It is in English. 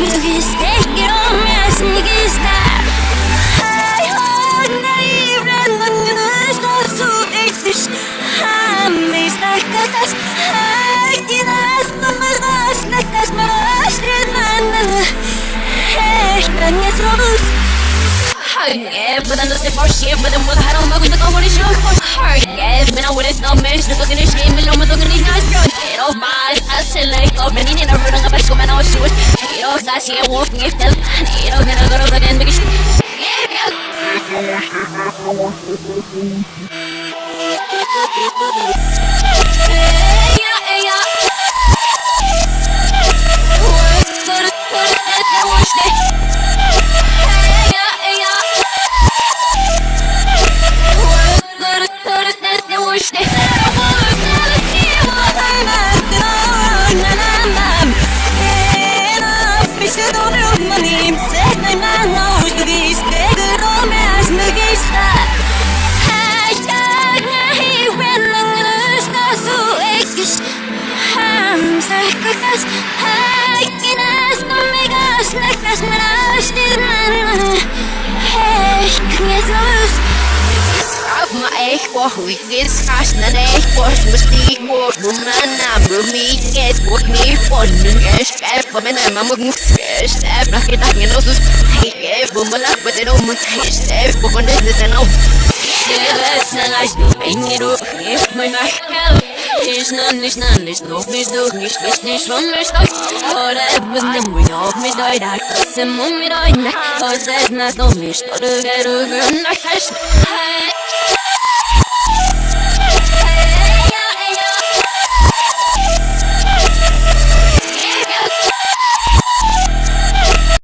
Hey, I'm not sure. I'm not sure. I'm not sure. I'm not sure. I'm not sure. I'm not hat on my with the cover show. Yeah, but I wouldn't know me, the fucking shame, and I'm looking at guys, bro. Get off my ass, and like, oh, many in a run, I'm like, come on, I'll shoot. Get off, that's here, walking if they'll, get off, and I got over again, because yeah, Hækkinast Skafma eitthvað hugið skastnar eitthvað sem er stíkur Núna mikið og nýfónum Ég skefa með nefna mjög Ég stefna ekki daginn og svo Ég búið með lakvættir og mjög Ég stef og hann er þetta ná Ég veist að það er Engir og ég mjög nakka Nicht, nicht, nicht, nicht, noch nicht, doch nicht, nicht, nicht, schon nicht, doch Oder etwas nimm mich auf mit euch, da trotzdem um mit euch, ne Und das ist noch nicht, oder wer du gehört, yeah.